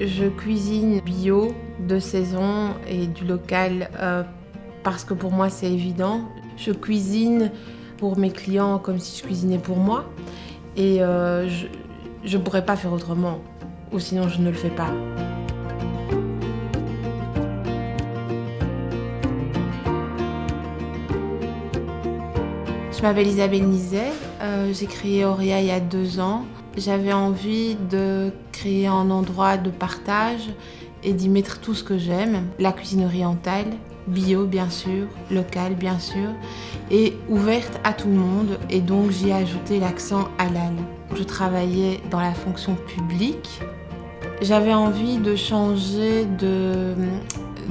Je cuisine bio, de saison et du local euh, parce que pour moi c'est évident. Je cuisine pour mes clients comme si je cuisinais pour moi et euh, je ne pourrais pas faire autrement ou sinon je ne le fais pas. Je m'appelle Isabelle Nizet, euh, j'ai créé Auréa il y a deux ans. J'avais envie de créer un endroit de partage et d'y mettre tout ce que j'aime. La cuisine orientale, bio bien sûr, locale bien sûr, et ouverte à tout le monde. Et donc j'y ai ajouté l'accent halal. Je travaillais dans la fonction publique. J'avais envie de changer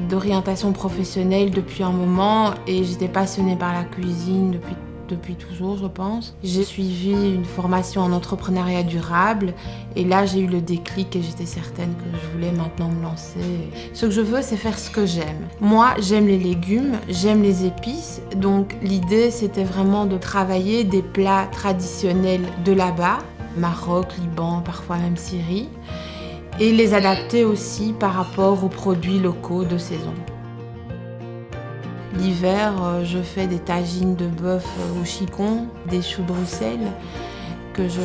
d'orientation professionnelle depuis un moment et j'étais passionnée par la cuisine depuis depuis toujours, je pense. J'ai suivi une formation en entrepreneuriat durable et là, j'ai eu le déclic et j'étais certaine que je voulais maintenant me lancer. Ce que je veux, c'est faire ce que j'aime. Moi, j'aime les légumes, j'aime les épices, donc l'idée, c'était vraiment de travailler des plats traditionnels de là-bas, Maroc, Liban, parfois même Syrie, et les adapter aussi par rapport aux produits locaux de saison. L'hiver, euh, je fais des tagines de bœuf au chicon, des choux de Bruxelles que je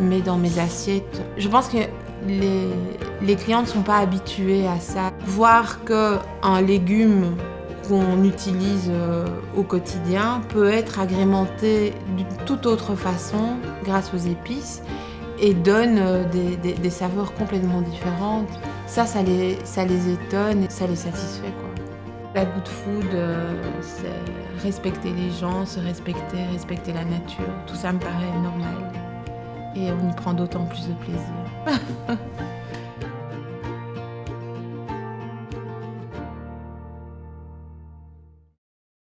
mets dans mes assiettes. Je pense que les, clients ne sont pas habitués à ça. Voir qu'un légume qu'on utilise euh, au quotidien peut être agrémenté d'une toute autre façon grâce aux épices et donne euh, des, saveurs complètement différentes. Ça, les, étonne et ça les satisfait. La good food, euh, c'est respecter les gens, se respecter, respecter la nature. Tout ça me paraît normal. Et on y prend d'autant plus de plaisir.